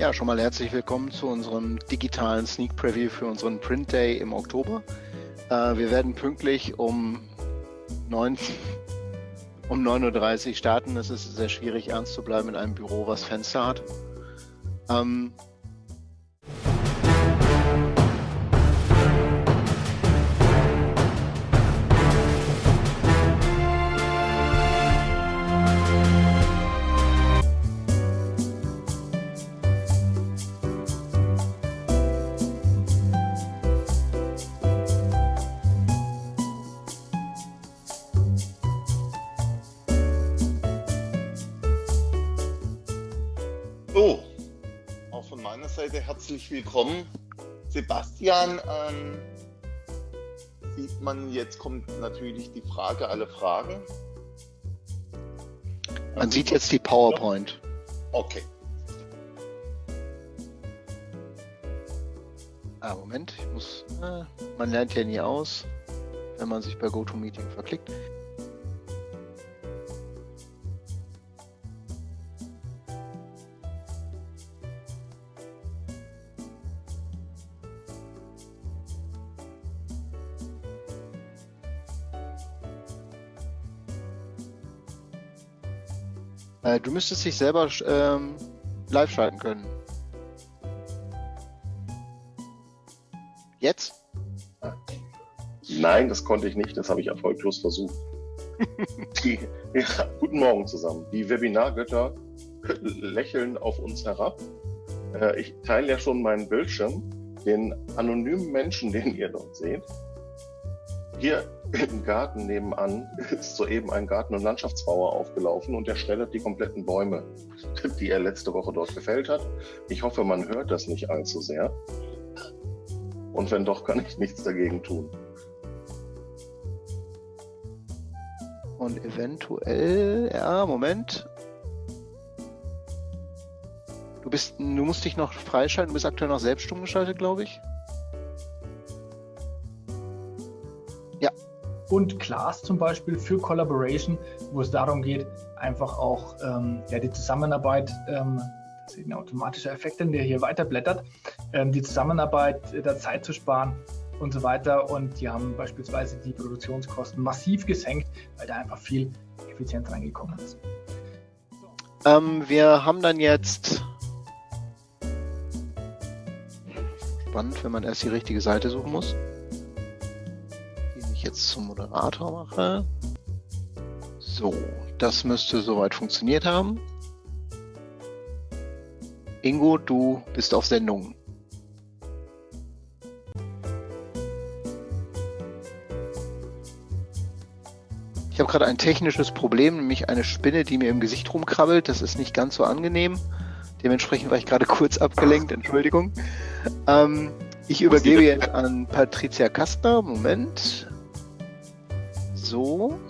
Ja, schon mal herzlich willkommen zu unserem digitalen Sneak Preview für unseren Print Day im Oktober. Äh, wir werden pünktlich um 9, um 9.30 Uhr starten. Es ist sehr schwierig, ernst zu bleiben in einem Büro, was Fenster hat. Ähm, herzlich willkommen. Sebastian, ähm, sieht man, jetzt kommt natürlich die Frage, alle Fragen. Man ähm, sieht jetzt die PowerPoint. Okay. Ah, Moment, ich muss, äh, man lernt ja nie aus, wenn man sich bei GoToMeeting verklickt. Äh, du müsstest dich selber ähm, live schalten können. Jetzt? Nein, das konnte ich nicht. Das habe ich erfolglos versucht. Die, ja, guten Morgen zusammen. Die Webinargötter lächeln auf uns herab. Äh, ich teile ja schon meinen Bildschirm. Den anonymen Menschen, den ihr dort seht, hier im Garten nebenan ist soeben ein Garten- und Landschaftsbauer aufgelaufen und er schreddert die kompletten Bäume, die er letzte Woche dort gefällt hat. Ich hoffe, man hört das nicht allzu sehr. Und wenn doch, kann ich nichts dagegen tun. Und eventuell, ja, Moment. Du bist, du musst dich noch freischalten, du bist aktuell noch selbst stumm geschaltet, glaube ich. Und Class zum Beispiel für Collaboration, wo es darum geht, einfach auch ähm, ja, die Zusammenarbeit, ähm, das ist ein automatischer Effekt, der hier weiterblättert, ähm, die Zusammenarbeit äh, der Zeit zu sparen und so weiter. Und die haben beispielsweise die Produktionskosten massiv gesenkt, weil da einfach viel Effizienz reingekommen ist. Ähm, wir haben dann jetzt spannend, wenn man erst die richtige Seite suchen muss ich jetzt zum Moderator mache. So, das müsste soweit funktioniert haben. Ingo, du bist auf Sendung. Ich habe gerade ein technisches Problem, nämlich eine Spinne, die mir im Gesicht rumkrabbelt. Das ist nicht ganz so angenehm. Dementsprechend war ich gerade kurz abgelenkt, Entschuldigung. Ähm, ich übergebe jetzt an Patricia Kastner. Moment so.